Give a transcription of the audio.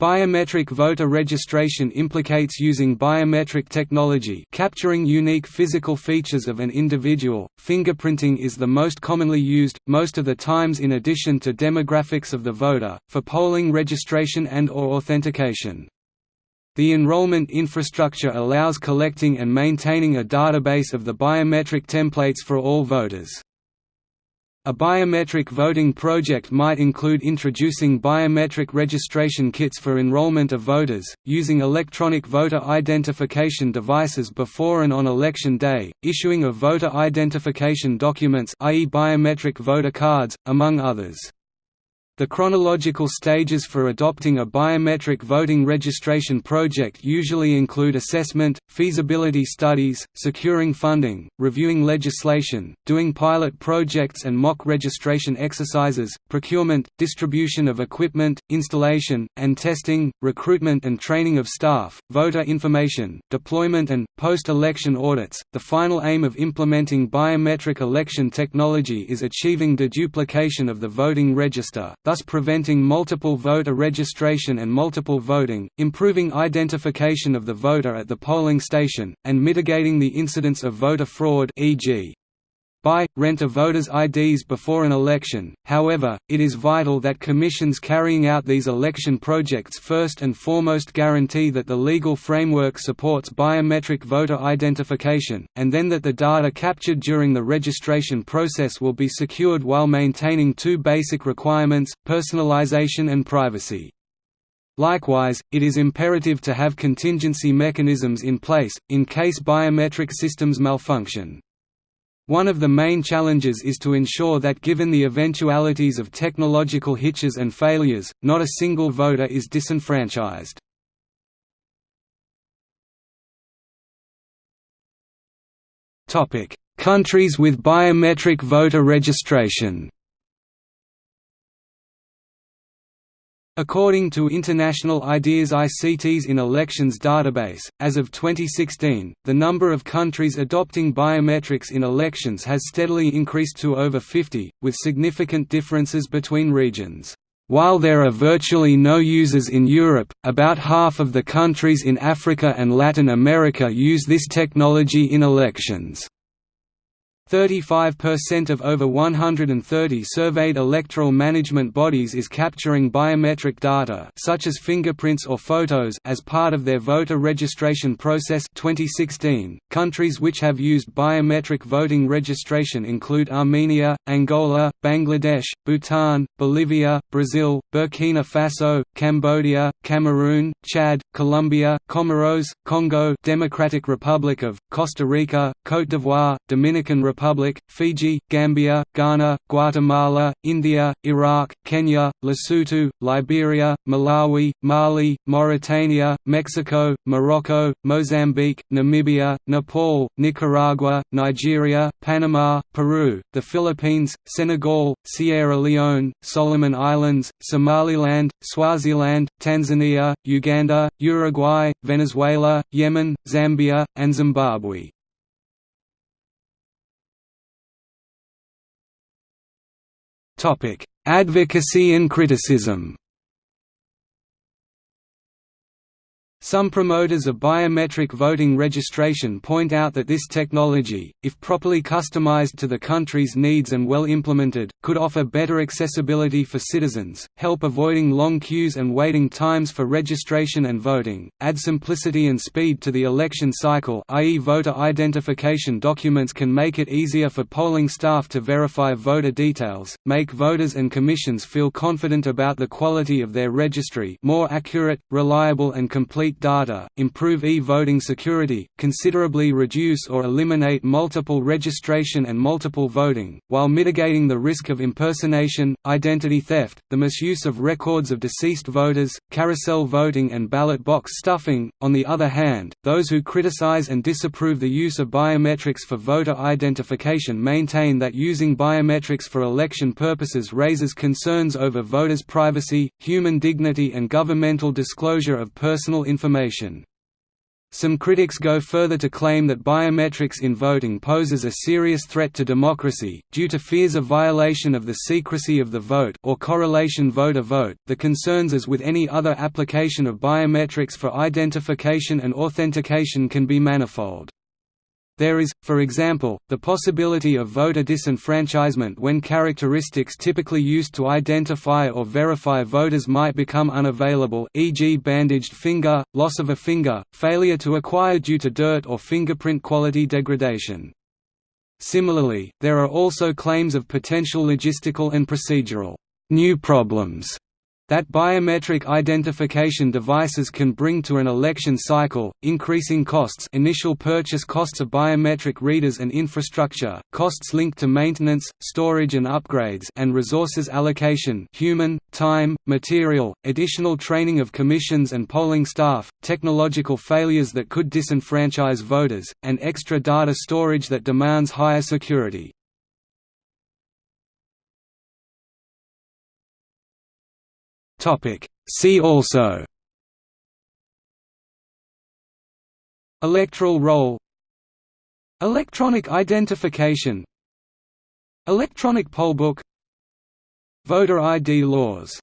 Biometric voter registration implicates using biometric technology capturing unique physical features of an individual. Fingerprinting is the most commonly used, most of the times in addition to demographics of the voter, for polling registration and or authentication. The enrollment infrastructure allows collecting and maintaining a database of the biometric templates for all voters. A biometric voting project might include introducing biometric registration kits for enrollment of voters, using electronic voter identification devices before and on election day, issuing of voter identification documents i.e. biometric voter cards, among others. The chronological stages for adopting a biometric voting registration project usually include assessment, feasibility studies, securing funding, reviewing legislation, doing pilot projects and mock registration exercises, procurement, distribution of equipment, installation, and testing, recruitment and training of staff, voter information, deployment and, post-election audits. The final aim of implementing biometric election technology is achieving deduplication of the voting register, thus preventing multiple voter registration and multiple voting, improving identification of the voter at the polling station, and mitigating the incidence of voter fraud e.g. Buy, rent a voters' IDs before an election, however, it is vital that commissions carrying out these election projects first and foremost guarantee that the legal framework supports biometric voter identification, and then that the data captured during the registration process will be secured while maintaining two basic requirements, personalization and privacy. Likewise, it is imperative to have contingency mechanisms in place, in case biometric systems malfunction. One of the main challenges is to ensure that given the eventualities of technological hitches and failures, not a single voter is disenfranchised. Countries with biometric voter registration According to International IDEA's ICTs in Elections database, as of 2016, the number of countries adopting biometrics in elections has steadily increased to over 50, with significant differences between regions. While there are virtually no users in Europe, about half of the countries in Africa and Latin America use this technology in elections. 35% of over 130 surveyed electoral management bodies is capturing biometric data such as fingerprints or photos as part of their voter registration process 2016. Countries which have used biometric voting registration include Armenia, Angola, Bangladesh, Bhutan, Bolivia, Brazil, Burkina Faso, Cambodia, Cameroon, Chad, Colombia, Comoros, Congo Democratic Republic of, Costa Rica, Côte d'Ivoire, Dominican Republic Republic, Fiji, Gambia, Ghana, Guatemala, India, Iraq, Kenya, Lesotho, Liberia, Malawi, Mali, Mauritania, Mexico, Morocco, Mozambique, Namibia, Nepal, Nicaragua, Nigeria, Panama, Peru, the Philippines, Senegal, Sierra Leone, Solomon Islands, Somaliland, Swaziland, Tanzania, Uganda, Uruguay, Venezuela, Yemen, Zambia, and Zimbabwe. Advocacy and criticism. Some promoters of biometric voting registration point out that this technology, if properly customized to the country's needs and well implemented, could offer better accessibility for citizens, help avoiding long queues and waiting times for registration and voting, add simplicity and speed to the election cycle i.e. voter identification documents can make it easier for polling staff to verify voter details, make voters and commissions feel confident about the quality of their registry more accurate, reliable and complete data, improve e-voting security, considerably reduce or eliminate multiple registration and multiple voting, while mitigating the risk of impersonation, identity theft, the misuse of records of deceased voters, carousel voting and ballot box stuffing. On the other hand, those who criticize and disapprove the use of biometrics for voter identification maintain that using biometrics for election purposes raises concerns over voters' privacy, human dignity and governmental disclosure of personal information information. Some critics go further to claim that biometrics in voting poses a serious threat to democracy, due to fears of violation of the secrecy of the vote or correlation voter-vote. The concerns as with any other application of biometrics for identification and authentication can be manifold. There is, for example, the possibility of voter disenfranchisement when characteristics typically used to identify or verify voters might become unavailable e.g. bandaged finger, loss of a finger, failure to acquire due to dirt or fingerprint quality degradation. Similarly, there are also claims of potential logistical and procedural new problems that biometric identification devices can bring to an election cycle, increasing costs initial purchase costs of biometric readers and infrastructure, costs linked to maintenance, storage and upgrades and resources allocation human, time, material, additional training of commissions and polling staff, technological failures that could disenfranchise voters, and extra data storage that demands higher security. Topic. See also. Electoral roll Electronic identification. Electronic poll book. Voter ID laws